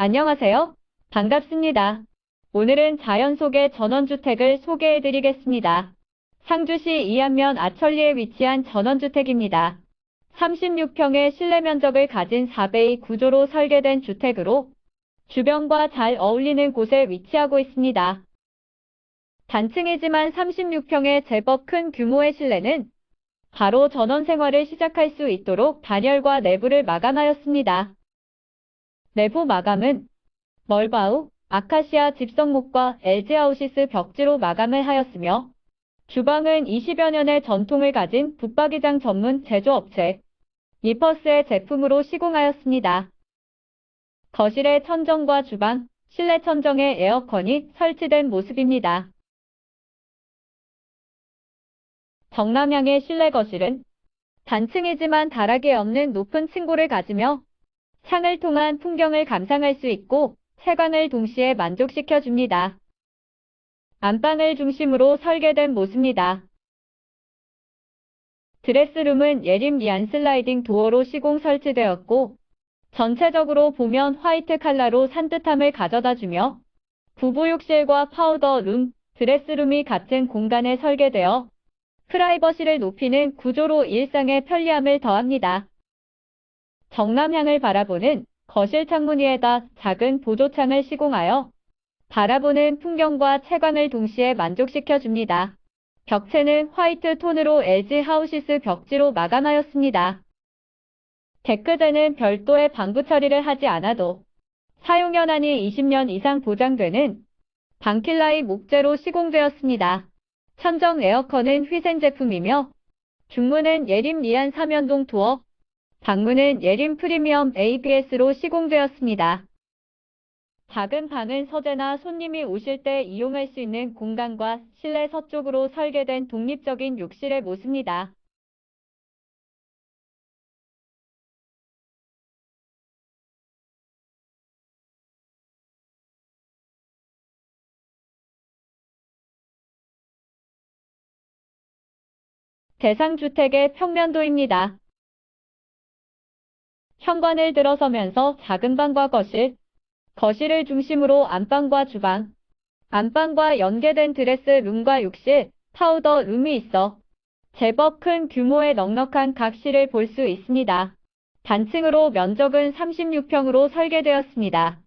안녕하세요. 반갑습니다. 오늘은 자연 속의 전원주택을 소개해 드리겠습니다. 상주시 이안면 아천리에 위치한 전원주택입니다. 36평의 실내 면적을 가진 4베이 구조로 설계된 주택으로 주변과 잘 어울리는 곳에 위치하고 있습니다. 단층이지만 36평의 제법 큰 규모의 실내는 바로 전원 생활을 시작할 수 있도록 단열과 내부를 마감하였습니다. 내부 마감은 멀바우, 아카시아 집성목과 LG 아우시스 벽지로 마감을 하였으며 주방은 20여 년의 전통을 가진 붙박이장 전문 제조업체 리퍼스의 제품으로 시공하였습니다. 거실의 천정과 주방, 실내 천정에 에어컨이 설치된 모습입니다. 정남향의 실내 거실은 단층이지만 다락이 없는 높은 층고를 가지며 창을 통한 풍경을 감상할 수 있고 채광을 동시에 만족시켜 줍니다. 안방을 중심으로 설계된 모습입니다. dress room은 예림 리안 sliding door로 시공 설치되었고 전체적으로 보면 화이트 칼라로 산뜻함을 가져다 주며 부부욕실과 powder room, dress room이 같은 공간에 설계되어 프라이버시를 높이는 구조로 일상의 편리함을 더합니다. 정남향을 바라보는 거실 창문 위에다 작은 보조창을 시공하여 바라보는 풍경과 채광을 동시에 만족시켜 줍니다. 벽체는 화이트 톤으로 LG 하우시스 벽지로 마감하였습니다. 데크재는 별도의 방부 처리를 하지 않아도 사용 연한이 20년 이상 보장되는 방킬라이 목재로 시공되었습니다. 천정 에어컨은 휘센 제품이며 중문은 예림 리안 사면동 도어, 방문은 예림 프리미엄 ABS로 시공되었습니다. 작은 방은 서재나 손님이 오실 때 이용할 수 있는 공간과 실내 서쪽으로 설계된 독립적인 욕실의 모습입니다. 대상주택의 평면도입니다. 현관을 들어서면서 작은 방과 거실, 거실을 중심으로 안방과 주방, 안방과 연계된 드레스룸과 욕실, 파우더 룸이 있어 제법 큰 규모의 넉넉한 각실을 볼 수 있습니다. 단층으로 면적은 36평으로 설계되었습니다.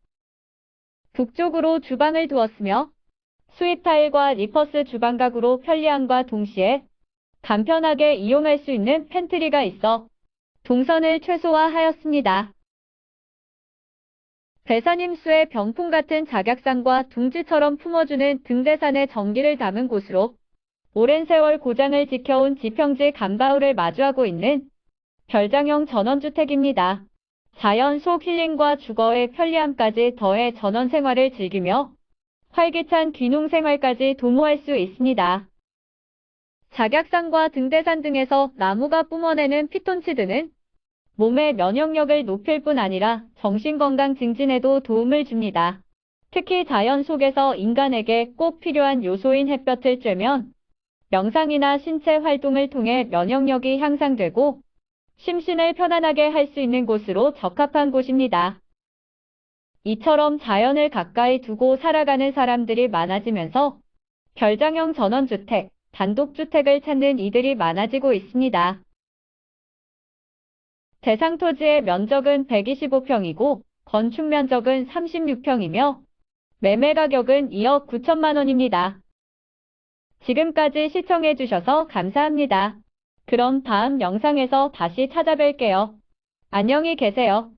북쪽으로 주방을 두었으며 수입 타일과 리퍼스 주방가구로 편리함과 동시에 간편하게 이용할 수 있는 pantry가 있어 동선을 최소화하였습니다. 배산임수의 병풍 같은 작약산과 둥지처럼 품어주는 등대산의 정기를 담은 곳으로 오랜 세월 고장을 지켜온 지평지 간바울을 마주하고 있는 별장형 전원주택입니다. 자연 속 힐링과 주거의 편리함까지 더해 전원 생활을 즐기며 활기찬 귀농 생활까지 도모할 수 있습니다. 작약산과 등대산 등에서 나무가 뿜어내는 피톤치드는 몸의 면역력을 높일 뿐 아니라 정신건강 증진에도 도움을 줍니다. 특히 자연 속에서 인간에게 꼭 필요한 요소인 햇볕을 쬐면 명상이나 신체 활동을 통해 면역력이 향상되고 심신을 편안하게 할 수 있는 곳으로 적합한 곳입니다. 이처럼 자연을 가까이 두고 살아가는 사람들이 많아지면서 별장형 전원주택, 단독주택을 찾는 이들이 많아지고 있습니다. 대상 토지의 면적은 125평이고 건축 면적은 36평이며 매매 가격은 2억 9천만 원입니다. 지금까지 시청해주셔서 감사합니다. 그럼 다음 영상에서 다시 찾아뵐게요. 안녕히 계세요.